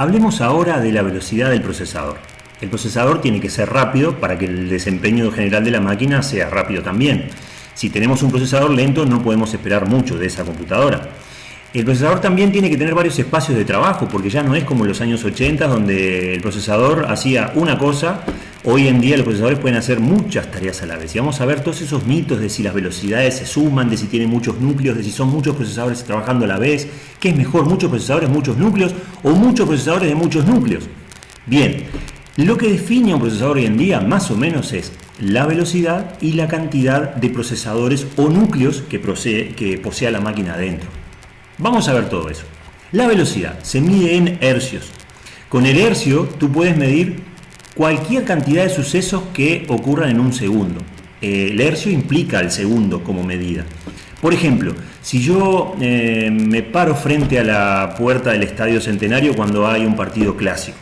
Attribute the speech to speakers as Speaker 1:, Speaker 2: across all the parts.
Speaker 1: Hablemos ahora de la velocidad del procesador. El procesador tiene que ser rápido para que el desempeño general de la máquina sea rápido también. Si tenemos un procesador lento no podemos esperar mucho de esa computadora. El procesador también tiene que tener varios espacios de trabajo, porque ya no es como en los años 80 donde el procesador hacía una cosa, hoy en día los procesadores pueden hacer muchas tareas a la vez. Y vamos a ver todos esos mitos de si las velocidades se suman, de si tienen muchos núcleos, de si son muchos procesadores trabajando a la vez, qué es mejor, muchos procesadores, muchos núcleos o muchos procesadores de muchos núcleos. Bien, lo que define un procesador hoy en día más o menos es la velocidad y la cantidad de procesadores o núcleos que, que posea la máquina adentro. Vamos a ver todo eso. La velocidad se mide en hercios. Con el hercio tú puedes medir cualquier cantidad de sucesos que ocurran en un segundo. El hercio implica el segundo como medida. Por ejemplo, si yo eh, me paro frente a la puerta del Estadio Centenario cuando hay un partido clásico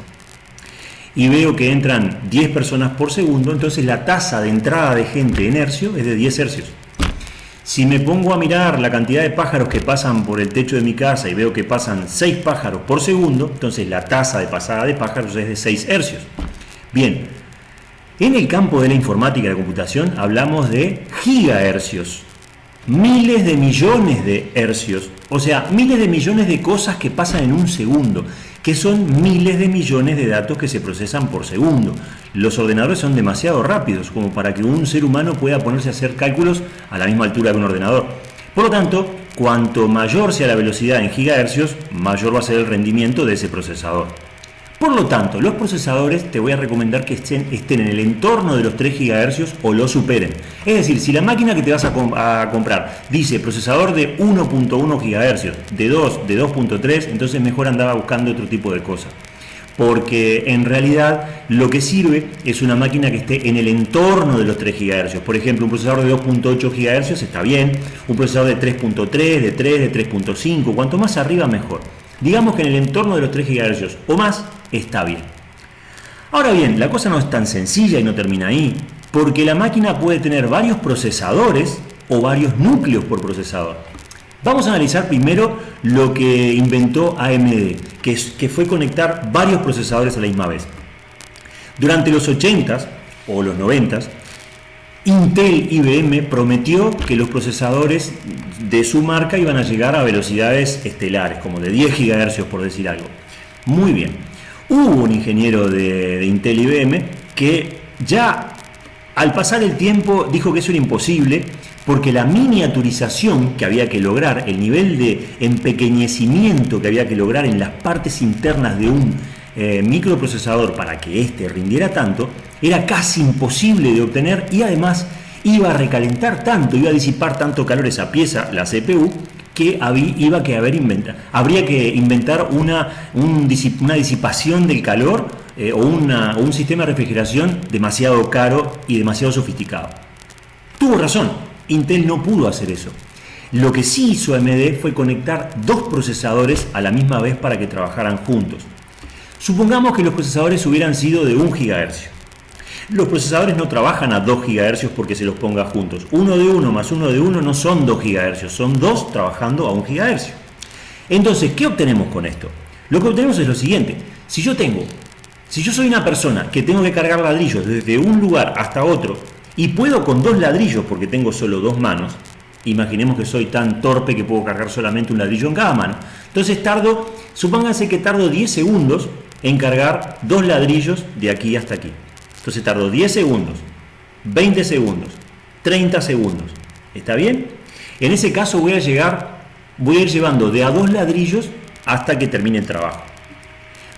Speaker 1: y veo que entran 10 personas por segundo, entonces la tasa de entrada de gente en hercio es de 10 hercios. Si me pongo a mirar la cantidad de pájaros que pasan por el techo de mi casa y veo que pasan 6 pájaros por segundo, entonces la tasa de pasada de pájaros es de 6 hercios. Bien, en el campo de la informática y la computación hablamos de gigahercios, miles de millones de hercios, o sea, miles de millones de cosas que pasan en un segundo que son miles de millones de datos que se procesan por segundo. Los ordenadores son demasiado rápidos como para que un ser humano pueda ponerse a hacer cálculos a la misma altura que un ordenador. Por lo tanto, cuanto mayor sea la velocidad en gigahercios, mayor va a ser el rendimiento de ese procesador. Por lo tanto, los procesadores te voy a recomendar que estén, estén en el entorno de los 3 GHz o lo superen. Es decir, si la máquina que te vas a, comprar dice procesador de 1.1 GHz, de 2, de 2.3, entonces mejor andaba buscando otro tipo de cosas. Porque en realidad lo que sirve es una máquina que esté en el entorno de los 3 GHz. Por ejemplo, un procesador de 2.8 GHz está bien, un procesador de 3.3, de 3, de 3.5, cuanto más arriba mejor. Digamos que en el entorno de los 3 GHz o más está bien. Ahora bien, la cosa no es tan sencilla y no termina ahí, porque la máquina puede tener varios procesadores o varios núcleos por procesador. Vamos a analizar primero lo que inventó AMD, que, que fue conectar varios procesadores a la misma vez. Durante los 80s o los 90s, Intel IBM prometió que los procesadores de su marca iban a llegar a velocidades estelares, como de 10 GHz por decir algo. Muy bien. Hubo un ingeniero de, Intel IBM que ya al pasar el tiempo dijo que eso era imposible porque la miniaturización que había que lograr, el nivel de empequeñecimiento que había que lograr en las partes internas de un eh, microprocesador para que éste rindiera tanto, era casi imposible de obtener y además iba a recalentar tanto, iba a disipar tanto calor esa pieza, la CPU, que iba haber habría que inventar una, una disipación del calor eh, o, un sistema de refrigeración demasiado caro y demasiado sofisticado. Tuvo razón, Intel no pudo hacer eso. Lo que sí hizo AMD fue conectar dos procesadores a la misma vez para que trabajaran juntos. Supongamos que los procesadores hubieran sido de 1 GHz. Los procesadores no trabajan a 2 GHz porque se los ponga juntos. Uno de uno más uno de uno no son 2 GHz, son dos trabajando a 1 GHz. Entonces, ¿qué obtenemos con esto? Lo que obtenemos es lo siguiente. Si yo tengo, si yo soy una persona que tengo que cargar ladrillos desde un lugar hasta otro y puedo con dos ladrillos porque tengo solo dos manos, imaginemos que soy tan torpe que puedo cargar solamente un ladrillo en cada mano. Entonces tardo, supónganse que tardo 10 segundos en cargar dos ladrillos de aquí hasta aquí. Entonces tardo 10 segundos, 20 segundos, 30 segundos. ¿Está bien? En ese caso voy a llegar, voy a ir llevando de a dos ladrillos hasta que termine el trabajo.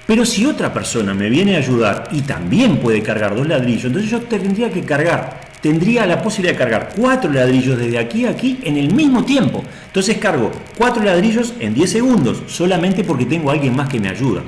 Speaker 1: Pero si otra persona me viene a ayudar y también puede cargar dos ladrillos, entonces yo tendría que cargar, tendría la posibilidad de cargar cuatro ladrillos desde aquí a aquí en el mismo tiempo. Entonces cargo cuatro ladrillos en 10 segundos, solamente porque tengo alguien más que me ayuda.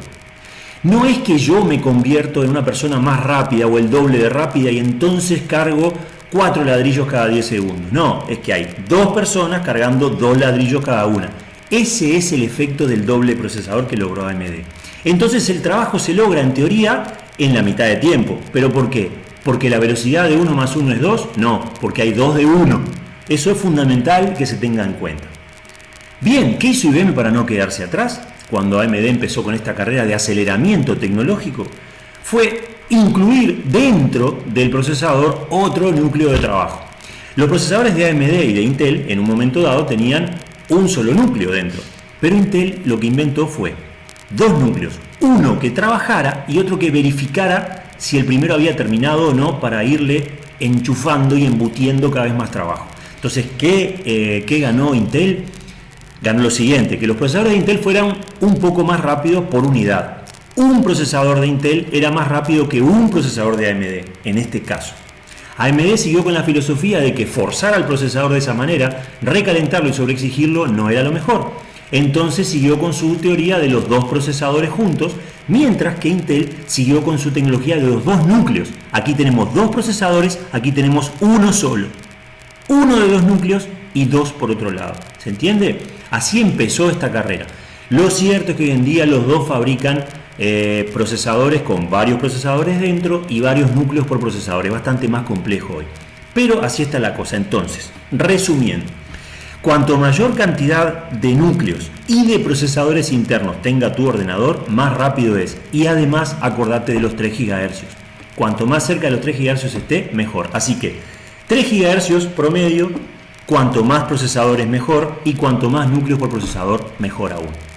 Speaker 1: No es que yo me convierto en una persona más rápida o el doble de rápida y entonces cargo cuatro ladrillos cada 10 segundos. No, es que hay dos personas cargando dos ladrillos cada una. Ese es el efecto del doble procesador que logró AMD. Entonces el trabajo se logra en teoría en la mitad de tiempo. ¿Pero por qué? ¿Porque la velocidad de 1 más 1 es 2? No, porque hay 2 de 1. Eso es fundamental que se tenga en cuenta. Bien, ¿qué hizo IBM para no quedarse atrás? Cuando AMD empezó con esta carrera de aceleramiento tecnológico, fue incluir dentro del procesador otro núcleo de trabajo. Los procesadores de AMD y de Intel en un momento dado tenían un solo núcleo dentro, pero Intel lo que inventó fue dos núcleos, uno que trabajara y otro que verificara si el primero había terminado o no para irle enchufando y embutiendo cada vez más trabajo. Entonces, ¿qué, eh, ¿qué ganó Intel? Ganó lo siguiente, que los procesadores de Intel fueran un poco más rápidos por unidad. Un procesador de Intel era más rápido que un procesador de AMD, en este caso. AMD siguió con la filosofía de que forzar al procesador de esa manera, recalentarlo y sobreexigirlo no era lo mejor. Entonces siguió con su teoría de los dos procesadores juntos, mientras que Intel siguió con su tecnología de los dos núcleos. Aquí tenemos dos procesadores, aquí tenemos uno solo. Uno de los núcleos y dos por otro lado. ¿Se entiende? Así empezó esta carrera. Lo cierto es que hoy en día los dos fabrican eh, procesadores con varios procesadores dentro y varios núcleos por procesador. Es bastante más complejo hoy. Pero así está la cosa. Entonces, resumiendo, cuanto mayor cantidad de núcleos y de procesadores internos tenga tu ordenador, más rápido es. Y además, acordate de los 3 GHz. Cuanto más cerca de los 3 GHz esté, mejor. Así que 3 GHz promedio, cuanto más procesadores mejor y cuanto más núcleos por procesador, mejor aún.